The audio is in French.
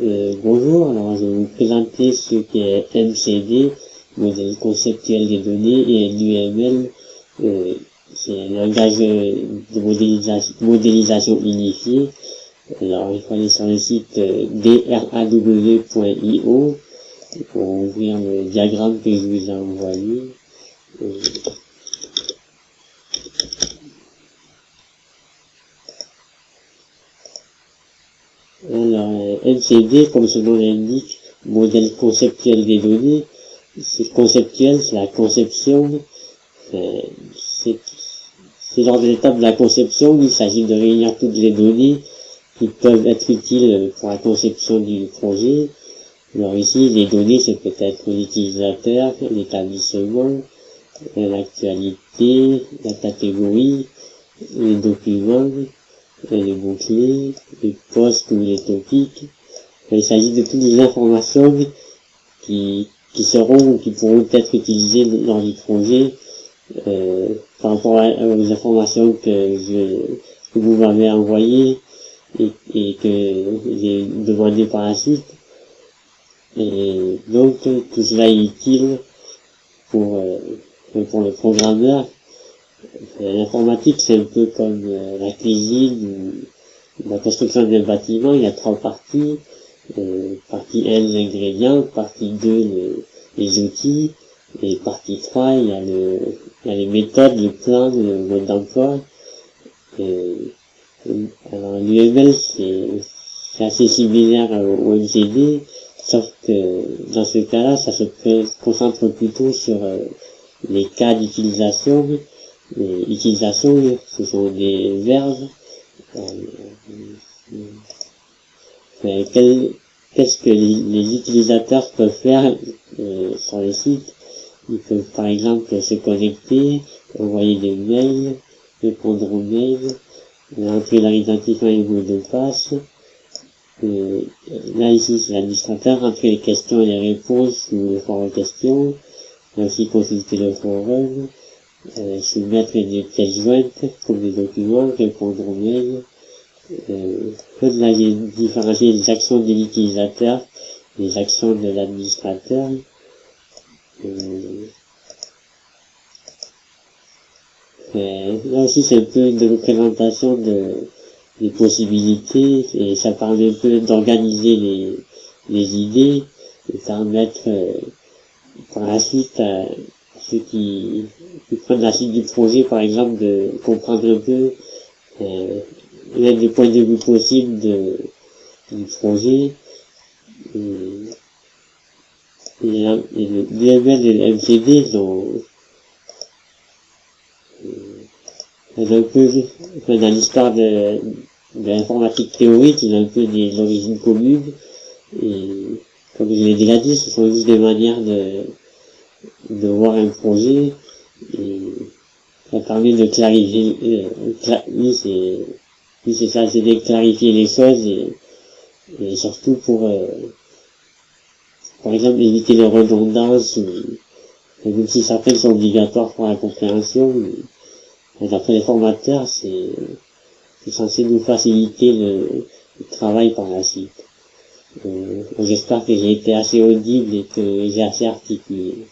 Euh, bonjour, alors je vais vous présenter ce qu'est MCD, modèle conceptuel des données, et l'UML, euh, c'est un langage de modélisation, modélisation unifié. Alors il faut aller sur le site euh, draw.io pour ouvrir le diagramme que je vous ai envoyé. Euh, MCD, comme son nom l'indique, modèle conceptuel des données, c'est conceptuel, c'est la conception, c'est lors de l'étape de la conception il s'agit de réunir toutes les données qui peuvent être utiles pour la conception du projet. Alors ici, les données, c'est peut-être l'utilisateur, l'établissement, l'actualité, la catégorie, les documents, les mots-clés, les postes ou les topics. Il s'agit de toutes les informations qui, qui seront ou qui pourront être utilisées dans le projet euh, par rapport aux informations que, je, que vous m'avez envoyées et, et que j'ai demandé par la suite. Et donc tout cela est utile pour, euh, pour le programmeur L'informatique, c'est un peu comme euh, la cuisine ou la construction d'un bâtiment. Il y a trois parties. Euh, partie 1, les ingrédients. Partie 2, les, outils. Et partie 3, il y a, le, il y a les méthodes, le plan, le mode d'emploi. alors l'UML, c'est assez similaire au, MCD, sauf que dans ce cas-là, ça se concentre plutôt sur euh, les cas d'utilisation les utilisations, ce sont des verbes. Euh, qu'est-ce que les, utilisateurs peuvent faire euh, sur le site? Ils peuvent par exemple se connecter, envoyer des mails, répondre aux mails, entrer leur identifiant et mot de passe. Euh, là ici c'est l'administrateur, entrer les questions et les réponses ou le forum questions, aussi consulter le forum, euh, soumettre des pièces jointes comme des documents, répondre aux mails, euh, là, différencier les actions de l'utilisateur, les actions de l'administrateur, euh, là aussi c'est un peu une représentation de, des possibilités et ça permet un peu d'organiser les, les idées et permettre euh, par la suite à, ceux qui, qui, prennent la suite du projet, par exemple, de comprendre un peu euh, l'un des points de vue possibles de, du projet. Et, le DML MCD sont un peu, dans l'histoire de, de l'informatique théorique, il a un peu des origines communes. Et comme je l'ai déjà dit, ce sont juste des manières de, de voir un projet et ça permet de clarifier euh, c'est ça c'est de clarifier les choses et, et surtout pour euh, par exemple éviter les redondances même si certaines sont obligatoires pour la compréhension d'après les formateurs c'est censé nous faciliter le, travail par la suite. Euh, j'espère que j'ai été assez audible et que j'ai assez articulé